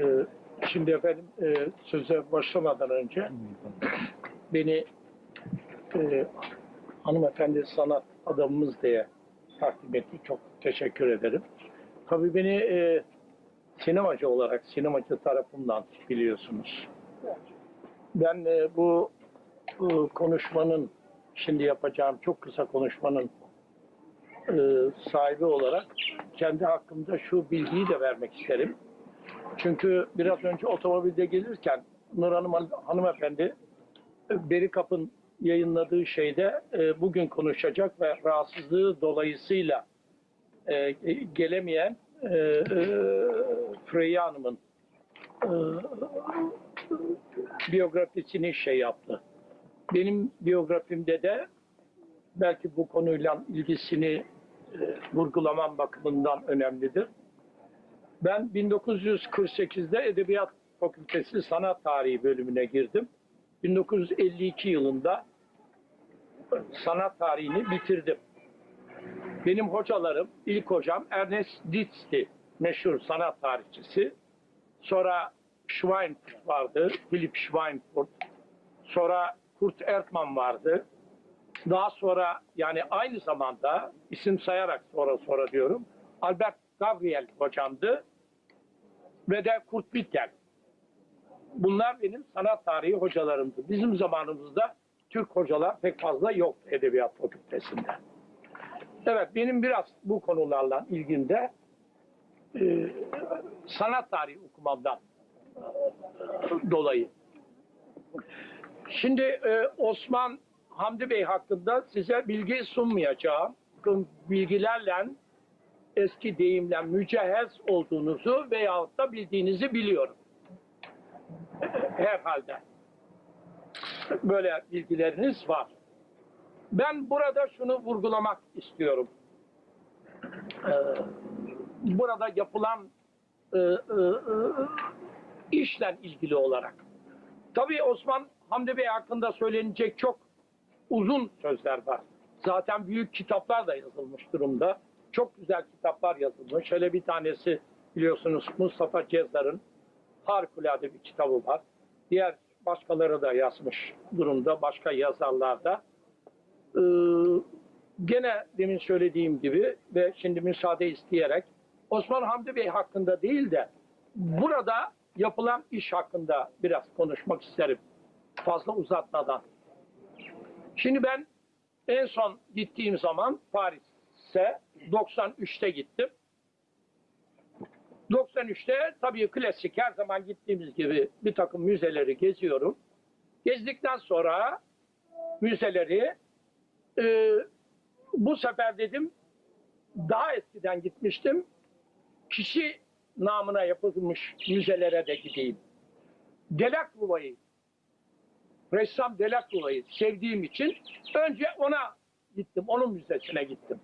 Ee, şimdi efendim e, söze başlamadan önce beni e, hanımefendi sanat adamımız diye takdim etti. Çok teşekkür ederim. Tabii beni e, sinemacı olarak, sinemacı tarafından biliyorsunuz. Ben e, bu, bu konuşmanın, şimdi yapacağım çok kısa konuşmanın e, sahibi olarak kendi hakkımda şu bilgiyi de vermek isterim. Çünkü biraz önce otomobilde gelirken Nur Hanım hanımefendi e, Berikap'ın yayınladığı şeyde e, bugün konuşacak ve rahatsızlığı dolayısıyla e, gelemeyen e, e, Freya Hanım'ın e, biyografisini şey yaptı. Benim biyografimde de belki bu konuyla ilgisini e, vurgulamam bakımından önemlidir. Ben 1948'de Edebiyat Fakültesi Sanat Tarihi bölümüne girdim. 1952 yılında sanat tarihini bitirdim. Benim hocalarım, ilk hocam Ernest Ditz'ti, meşhur sanat tarihçisi. Sonra Schweinfurt vardı, Philip Schweinfurt. Sonra Kurt Ertmann vardı. Daha sonra yani aynı zamanda isim sayarak sonra sonra diyorum. Albert Gabriel hocamdı ve de Kurt Wittgen. Bunlar benim sanat tarihi hocalarımdı. Bizim zamanımızda Türk hocalar pek fazla yoktu Edebiyat Fakültesi'nde. Evet benim biraz bu konularla ilgimde e, sanat tarihi okumamdan dolayı. Şimdi e, Osman Hamdi Bey hakkında size bilgi sunmayacağım. Bilgilerle eski deyimle mücehhez olduğunuzu veyahut da bildiğinizi biliyorum. Herhalde. Böyle bilgileriniz var. Ben burada şunu vurgulamak istiyorum. Ee, burada yapılan e, e, e, işle ilgili olarak. Tabii Osman Hamdi Bey hakkında söylenecek çok uzun sözler var. Zaten büyük kitaplar da yazılmış durumda. Çok güzel kitaplar yazılmış. Şöyle bir tanesi biliyorsunuz Mustafa Cezdar'ın harikulade bir kitabı var. Diğer başkaları da yazmış durumda. Başka yazarlar da. Ee, gene demin söylediğim gibi ve şimdi müsaade isteyerek Osman Hamdi Bey hakkında değil de burada yapılan iş hakkında biraz konuşmak isterim. Fazla uzatmadan. Şimdi ben en son gittiğim zaman Paris'e 93'te gittim. 93'te tabii klasik her zaman gittiğimiz gibi bir takım müzeleri geziyorum. Gezdikten sonra müzeleri e, bu sefer dedim daha eskiden gitmiştim. Kişi namına yapılmış müzelere de gideyim. Delacroix'ı ressam Delacroix'ı sevdiğim için önce ona gittim. Onun müzesine gittim.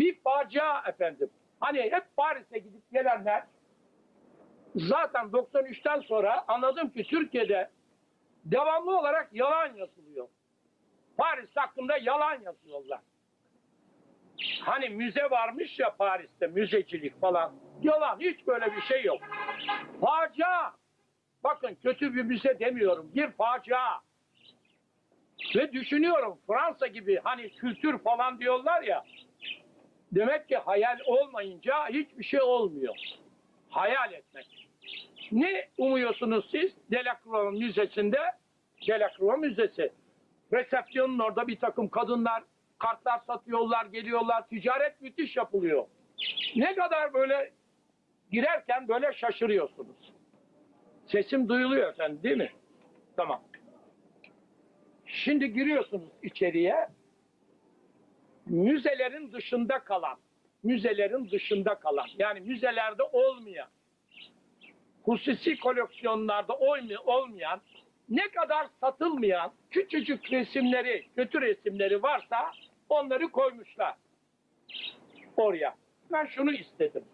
Bir facia efendim. Hani hep Paris'e gidip gelenler zaten 93'ten sonra anladım ki Türkiye'de devamlı olarak yalan yazılıyor. Paris hakkında yalan yazıyorlar. Hani müze varmış ya Paris'te müzecilik falan. Yalan hiç böyle bir şey yok. Facia. Bakın kötü bir müze demiyorum. Bir facia. Ve düşünüyorum Fransa gibi hani kültür falan diyorlar ya. Demek ki hayal olmayınca hiçbir şey olmuyor. Hayal etmek. Ne umuyorsunuz siz Delacroix Müzesi'nde? Delacroix Müzesi. Resepsiyonun orada bir takım kadınlar kartlar satıyorlar, geliyorlar. Ticaret müthiş yapılıyor. Ne kadar böyle girerken böyle şaşırıyorsunuz. Sesim duyuluyor efendim değil mi? Tamam. Şimdi giriyorsunuz içeriye. Müzelerin dışında kalan, müzelerin dışında kalan, yani müzelerde olmayan, hususi koleksiyonlarda olmayan, ne kadar satılmayan küçücük resimleri, kötü resimleri varsa onları koymuşlar oraya. Ben şunu istedim.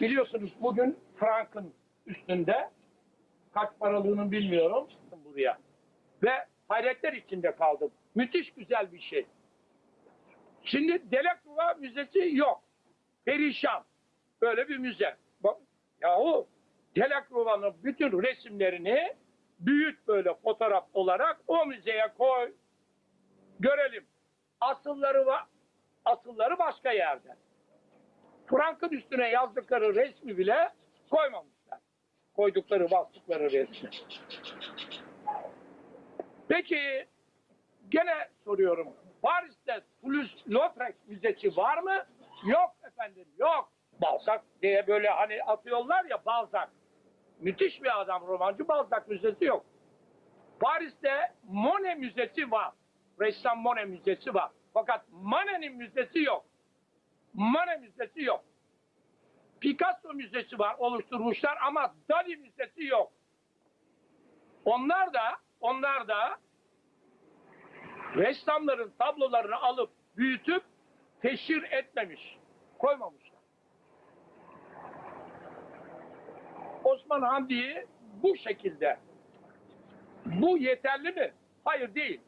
Biliyorsunuz bugün Frank'ın üstünde kaç paralığını bilmiyorum buraya. Ve hayretler içinde kaldım. Müthiş güzel bir şey. Şimdi Delacroix Müzesi yok. Perişan. Böyle bir müze. Bak, Yahu Delacroix'ın bütün resimlerini büyüt böyle fotoğraf olarak o müzeye koy. Görelim. Asılları var. Asılları başka yerde. Frank'ın üstüne yazdıkları resmi bile koymamışlar. Koydukları, bastıkları resmi. Peki gene soruyorum. Paris'te Toulouse-Lautrec Müzesi var mı? Yok efendim, yok. Balzac diye böyle hani atıyorlar ya Balzac. Müthiş bir adam romancı Balzac Müzesi yok. Paris'te Monet Müzesi var. Ressam Monet Müzesi var. Fakat Manet'in müzesi yok. Manet Müzesi yok. Picasso Müzesi var oluşturmuşlar ama Dali Müzesi yok. Onlar da onlar da ressamların tablolarını alıp büyütüp teşhir etmemiş, koymamışlar. Osman Hamdi'yi bu şekilde bu yeterli mi? Hayır değil.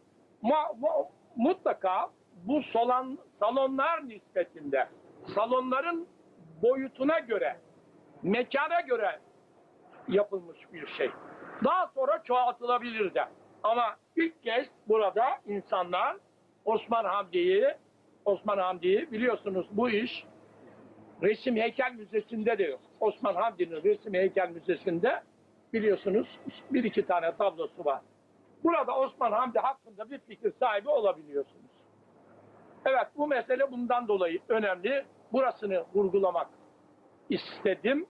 Ma- mu- mutlaka bu solan, salonlar nispetinde salonların boyutuna göre mekana göre yapılmış bir şey. Daha sonra çoğaltılabilir de. Ama ilk kez burada insanlar Osman Hamdi'yi Osman Hamdi'yi biliyorsunuz bu iş Resim Heykel Müzesi'nde de yok. Osman Hamdi'nin Resim Heykel Müzesi'nde biliyorsunuz bir iki tane tablosu var. Burada Osman Hamdi hakkında bir fikir sahibi olabiliyorsunuz. Evet bu mesele bundan dolayı önemli. Burasını vurgulamak istedim.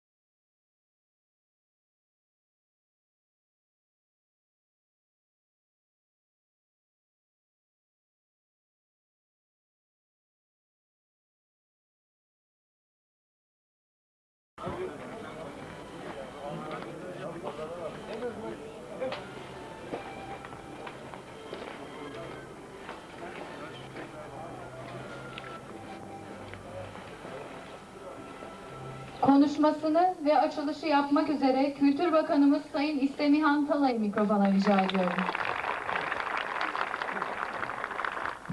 Konuşmasını ve açılışı yapmak üzere Kültür Bakanımız Sayın İstemihan Talay'ı mikrofona rica ediyorum.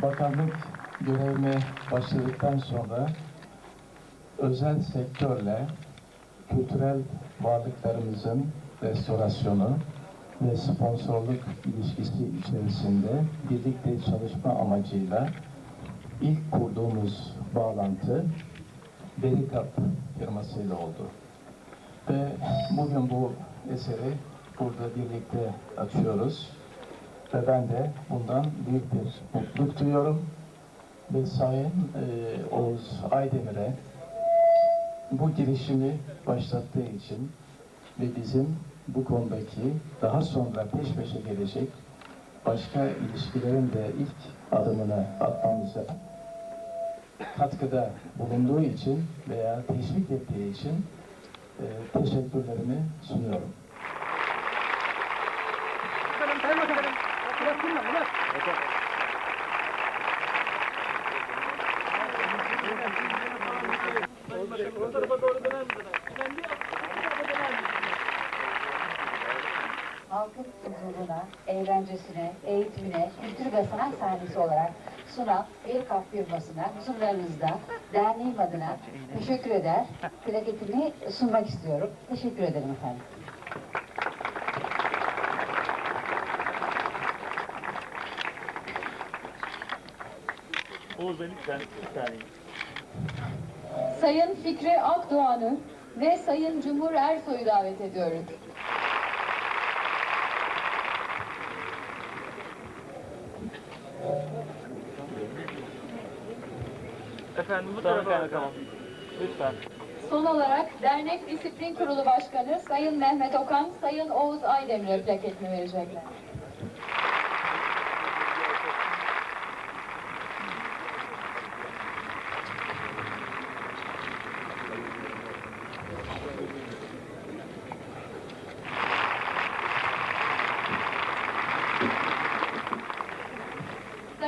Bakanlık görevime başladıktan sonra özel sektörle kültürel varlıklarımızın restorasyonu ve sponsorluk ilişkisi içerisinde birlikte çalışma amacıyla ilk kurduğumuz bağlantı Berikap firmasıyla oldu. Ve bugün bu eseri burada birlikte açıyoruz. Ve ben de bundan büyük bir mutluluk duyuyorum. Ve Sayın e, Oğuz Aydemir'e bu girişimi başlattığı için ve bizim bu konudaki daha sonra peş peşe gelecek başka ilişkilerin de ilk adımını atmamıza katkıda bulunduğu için veya teşvik ettiği için e, teşekkürlerimi sunuyorum. halkın huzuruna, eğlencesine, eğitimine, kültür ve sanat sahnesi olarak sunan bir kap firmasına huzurlarınızda derneğim adına teşekkür eder, plaketimi sunmak istiyorum. Teşekkür ederim efendim. Oğuz lütfen bir saniye. Sayın Fikri Akdoğan'ı ve Sayın Cumhur Ersoy'u davet ediyoruz. Efendim bu tarafa bakalım. Lütfen. Son olarak Dernek Disiplin Kurulu Başkanı Sayın Mehmet Okan, Sayın Oğuz Aydemir'e plaketini verecekler.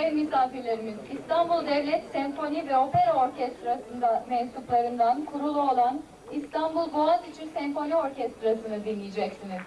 Sayın misafirlerimiz, İstanbul Devlet Senfoni ve Opera Orkestrası'nda mensuplarından kurulu olan İstanbul Boğaziçi Senfoni Orkestrası'nı dinleyeceksiniz.